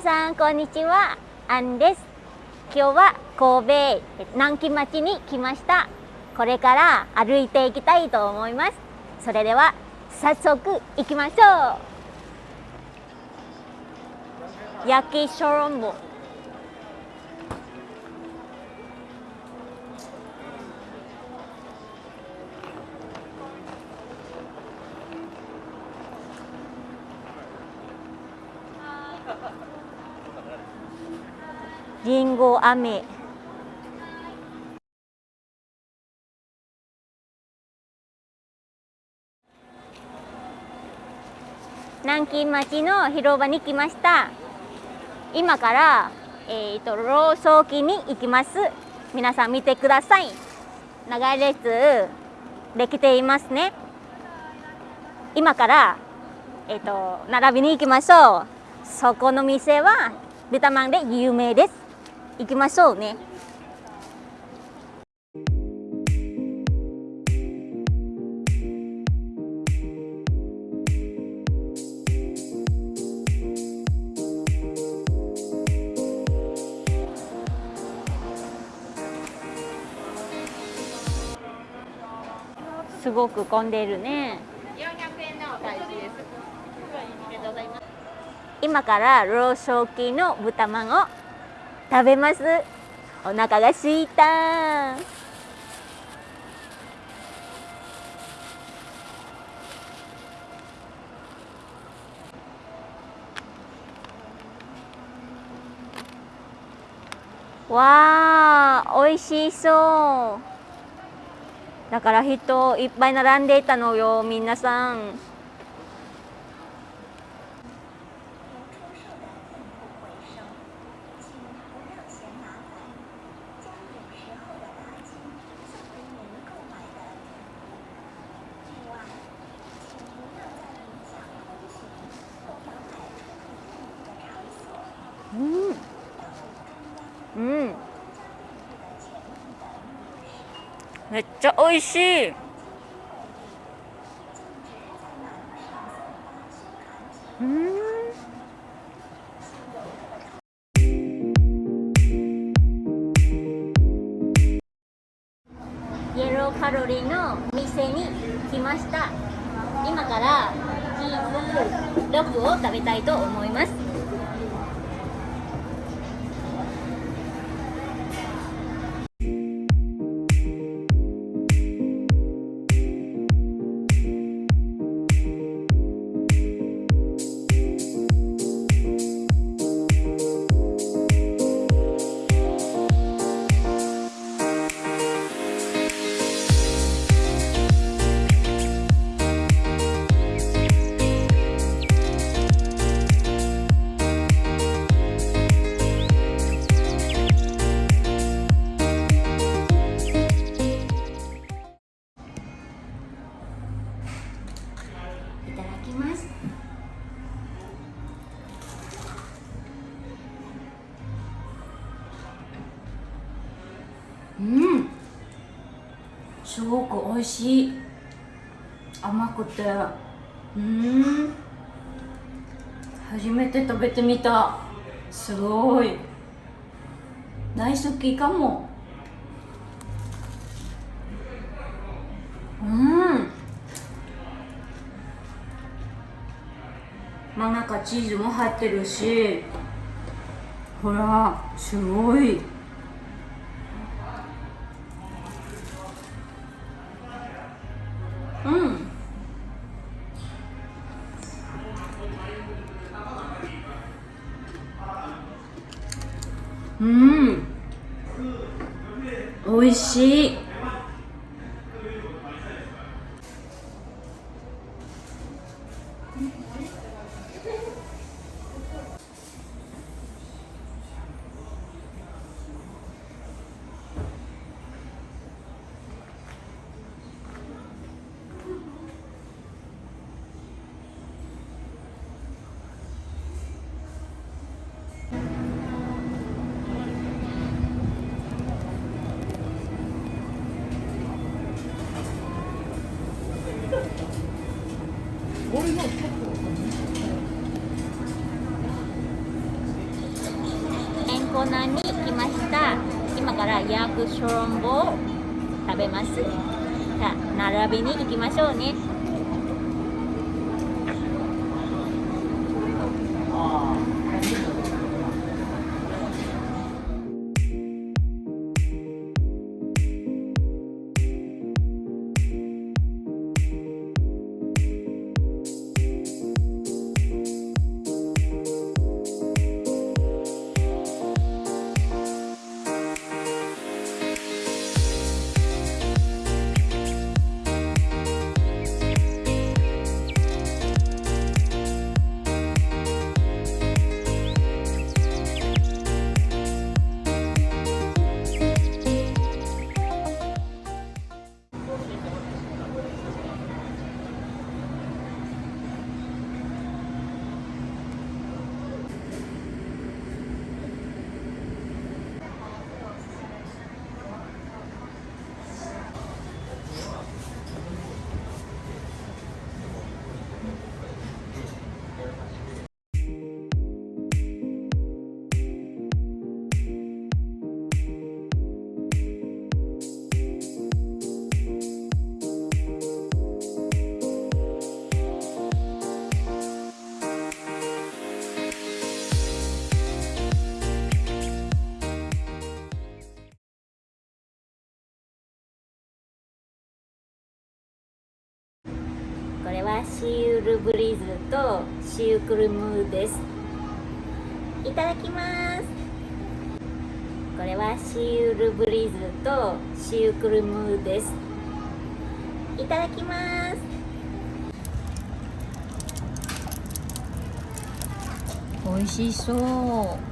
さんこんにちは。アンです。今日は神戸南京町に来ました。これから歩いていきたいと思います。それでは早速行きましょう。焼きショロンボ。りんご飴南京町の広場に来ました。今からえーと、ローソーに行きます。皆さん見てください。長い列できていますね。今からえっ、ー、と並びに行きましょう。そこの店は豚まんで有名です。行きましょうねすごく混んでいるね。400円のお返しです。ありがとうございます。今からローソーの豚まんを食べます。お腹が空いた。わあ、美味しそう。だから人いっぱい並んでいたのよ皆さんうんうんめっちゃ美味しい。イエローカロリーのお店に来ました。今からチーズロックを食べたいと思います。すごく美味しい。甘くて。うん。初めて食べてみた。すごい。大好きかも。うん。真ん中チーズも入ってるし。ほらすごい。うん。美味しい。コーナーに来ました。今からヤークショロンボを食べます。じゃあ並びに行きましょうね。これはシーウルブリーズとシュークルムです。いただきます。これはシーウルブリーズとシュークルムです。いただきます。美味しそう。